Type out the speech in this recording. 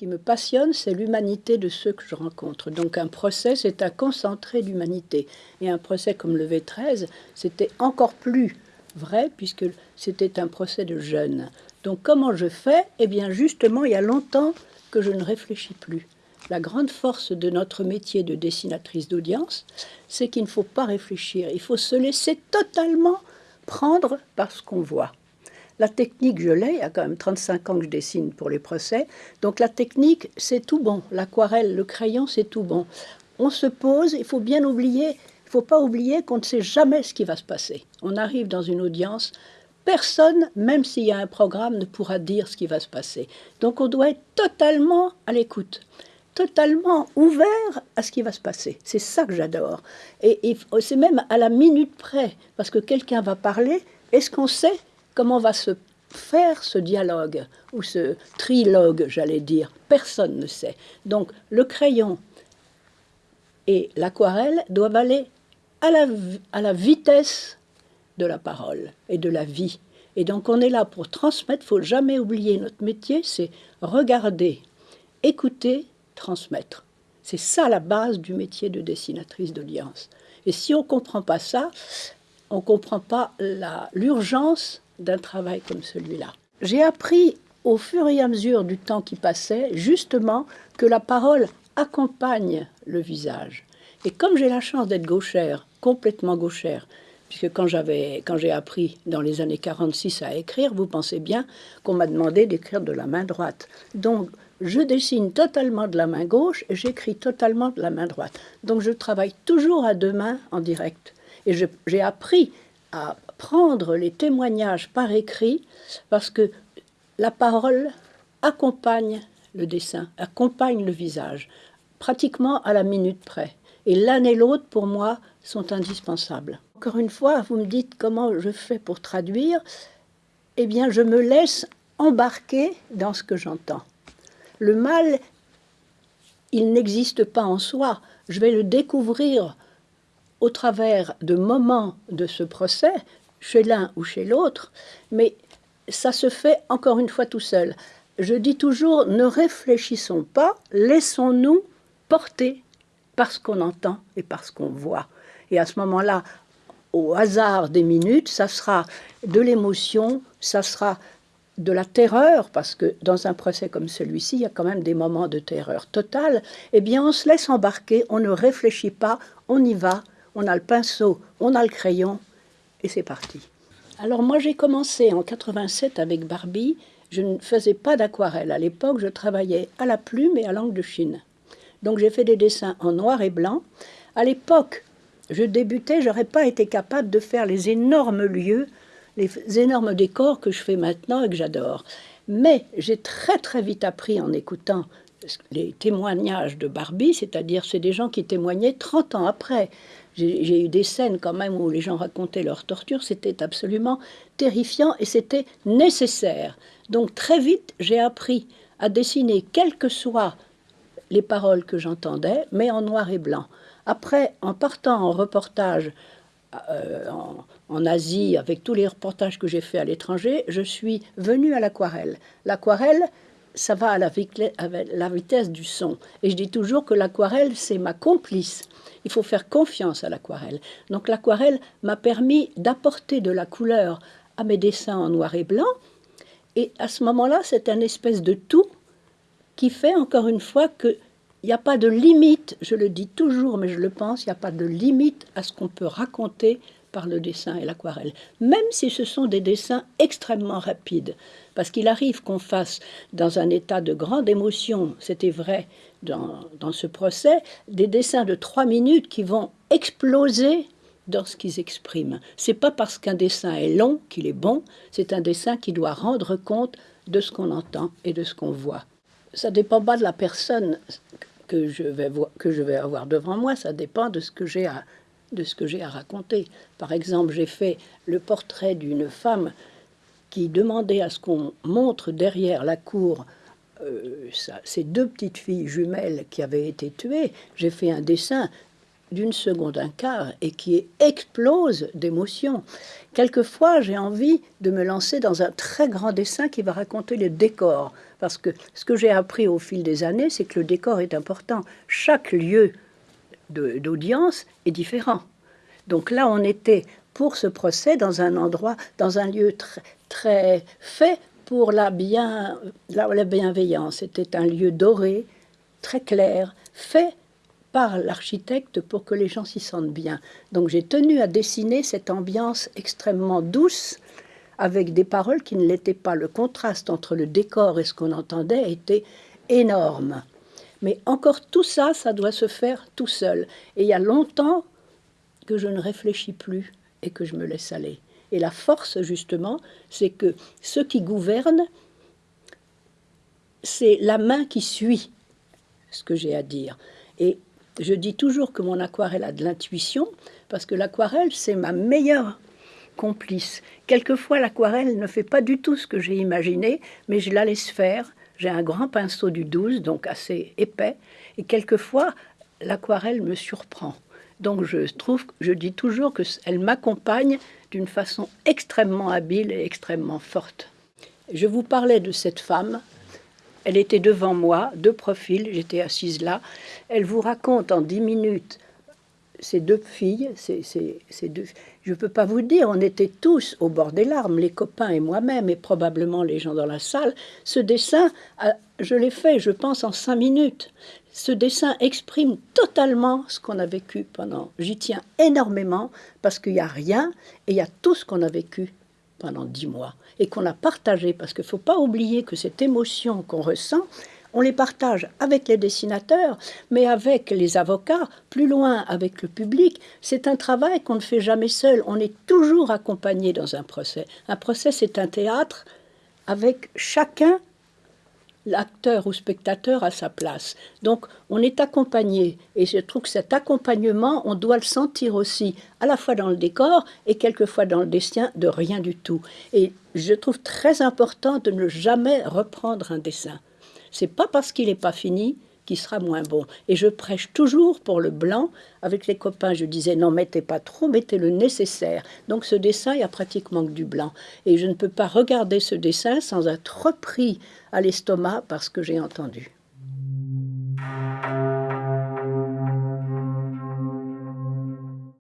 qui me passionne, c'est l'humanité de ceux que je rencontre. Donc un procès, c'est un concentré d'humanité. Et un procès comme le V13, c'était encore plus vrai, puisque c'était un procès de jeunes. Donc comment je fais? Eh bien justement, il y a longtemps que je ne réfléchis plus. La grande force de notre métier de dessinatrice d'audience, c'est qu'il ne faut pas réfléchir, il faut se laisser totalement prendre par ce qu'on voit. La technique, je l'ai, il y a quand même 35 ans que je dessine pour les procès. Donc la technique, c'est tout bon. L'aquarelle, le crayon, c'est tout bon. On se pose, il faut bien oublier, il faut pas oublier qu'on ne sait jamais ce qui va se passer. On arrive dans une audience, personne, même s'il y a un programme, ne pourra dire ce qui va se passer. Donc on doit être totalement à l'écoute totalement ouvert à ce qui va se passer. C'est ça que j'adore. Et, et c'est même à la minute près, parce que quelqu'un va parler, est-ce qu'on sait comment va se faire ce dialogue, ou ce trilogue, j'allais dire. Personne ne sait. Donc le crayon et l'aquarelle doivent aller à la, à la vitesse de la parole et de la vie. Et donc on est là pour transmettre, faut jamais oublier notre métier, c'est regarder, écouter, transmettre. C'est ça la base du métier de dessinatrice d'audience. Et si on ne comprend pas ça, on ne comprend pas l'urgence d'un travail comme celui-là. J'ai appris au fur et à mesure du temps qui passait, justement, que la parole accompagne le visage. Et comme j'ai la chance d'être gauchère, complètement gauchère, puisque quand j'avais, quand j'ai appris dans les années 46 à écrire, vous pensez bien qu'on m'a demandé d'écrire de la main droite. Donc, je dessine totalement de la main gauche et j'écris totalement de la main droite. Donc, je travaille toujours à deux mains en direct. Et j'ai appris à prendre les témoignages par écrit parce que la parole accompagne le dessin, accompagne le visage, pratiquement à la minute près. Et l'un et l'autre, pour moi, sont indispensables. Encore une fois, vous me dites comment je fais pour traduire. Eh bien, je me laisse embarquer dans ce que j'entends. Le mal, il n'existe pas en soi. Je vais le découvrir au travers de moments de ce procès, chez l'un ou chez l'autre, mais ça se fait encore une fois tout seul. Je dis toujours, ne réfléchissons pas, laissons-nous porter par ce qu'on entend et par ce qu'on voit. Et à ce moment-là, au hasard des minutes, ça sera de l'émotion, ça sera de la terreur, parce que dans un procès comme celui-ci, il y a quand même des moments de terreur totale, eh bien on se laisse embarquer, on ne réfléchit pas, on y va, on a le pinceau, on a le crayon, et c'est parti. Alors moi j'ai commencé en 87 avec Barbie. Je ne faisais pas d'aquarelle. À l'époque, je travaillais à la plume et à l'angle de Chine. Donc j'ai fait des dessins en noir et blanc. À l'époque, je débutais, j'aurais pas été capable de faire les énormes lieux, les énormes décors que je fais maintenant et que j'adore. Mais j'ai très très vite appris en écoutant les témoignages de Barbie, c'est-à-dire c'est des gens qui témoignaient 30 ans après. J'ai eu des scènes quand même où les gens racontaient leur torture, c'était absolument terrifiant et c'était nécessaire. Donc très vite, j'ai appris à dessiner quelles que soient les paroles que j'entendais, mais en noir et blanc. Après, en partant en reportage euh, en, Asie, avec tous les reportages que j'ai faits à l'étranger, je suis venue à l'aquarelle. L'aquarelle, ça va à la, vitesse du son. Et je dis toujours que l'aquarelle, c'est ma complice. Il faut faire confiance à l'aquarelle. Donc l'aquarelle m'a permis d'apporter de la couleur à mes dessins en noir et blanc. Et à ce moment-là, c'est un espèce de tout qui fait encore une fois qu'il n'y a pas de limite, je le dis toujours, mais je le pense, il n'y a pas de limite à ce qu'on peut raconter par le dessin et l'aquarelle, même si ce sont des dessins extrêmement rapides. Parce qu'il arrive qu'on fasse, dans un état de grande émotion, c'était vrai dans, dans, ce procès, des dessins de trois minutes qui vont exploser dans ce qu'ils expriment. C'est pas parce qu'un dessin est long qu'il est bon, c'est un dessin qui doit rendre compte de ce qu'on entend et de ce qu'on voit. Ça dépend pas de la personne que je vais, que je vais avoir devant moi, ça dépend de ce que j'ai à, de ce que j'ai à raconter. Par exemple, j'ai fait le portrait d'une femme qui demandait à ce qu'on montre derrière la cour euh, ces deux petites filles jumelles qui avaient été tuées. J'ai fait un dessin d'une seconde un quart et qui explose d'émotion. Quelquefois, j'ai envie de me lancer dans un très grand dessin qui va raconter le décor. Parce que ce que j'ai appris au fil des années, c'est que le décor est important. Chaque lieu d'audience est différent. Donc là, on était pour ce procès dans un endroit, dans un lieu très, très fait pour la, bien, la bienveillance. C'était un lieu doré, très clair, fait par l'architecte pour que les gens s'y sentent bien. Donc j'ai tenu à dessiner cette ambiance extrêmement douce avec des paroles qui ne l'étaient pas. Le contraste entre le décor et ce qu'on entendait était énorme. Mais encore tout ça, ça doit se faire tout seul. Et il y a longtemps que je ne réfléchis plus et que je me laisse aller. Et la force, justement, c'est que ceux qui gouvernent, c'est la main qui suit ce que j'ai à dire. Et je dis toujours que mon aquarelle a de l'intuition, parce que l'aquarelle, c'est ma meilleure complice. Quelquefois, l'aquarelle ne fait pas du tout ce que j'ai imaginé, mais je la laisse faire. J'ai un grand pinceau du 12, donc assez épais, et quelquefois, l'aquarelle me surprend. Donc je trouve, je dis toujours qu'elle m'accompagne d'une façon extrêmement habile et extrêmement forte. Je vous parlais de cette femme elle était devant moi, de profil, j'étais assise là. Elle vous raconte en dix minutes ces deux filles, ces, deux... Je ne peux pas vous dire, on était tous au bord des larmes, les copains et moi-même, et probablement les gens dans la salle. Ce dessin, je l'ai fait, je pense, en cinq minutes. Ce dessin exprime totalement ce qu'on a vécu pendant. J'y tiens énormément parce qu'il n'y a rien et il y a tout ce qu'on a vécu pendant dix mois et qu'on a partagé, parce qu'il ne faut pas oublier que cette émotion qu'on ressent, on les partage avec les dessinateurs, mais avec les avocats, plus loin avec le public. C'est un travail qu'on ne fait jamais seul. On est toujours accompagné dans un procès. Un procès, c'est un théâtre avec chacun l'acteur ou spectateur à sa place. Donc on est accompagné et je trouve que cet accompagnement, on doit le sentir aussi à la fois dans le décor et quelquefois dans le dessin de rien du tout. Et je trouve très important de ne jamais reprendre un dessin. C'est pas parce qu'il n'est pas fini qui sera moins bon. Et je prêche toujours pour le blanc. Avec les copains, je disais non, mettez pas trop, mettez le nécessaire. Donc ce dessin, il y a pratiquement que du blanc. Et je ne peux pas regarder ce dessin sans être repris à l'estomac parce que j'ai entendu.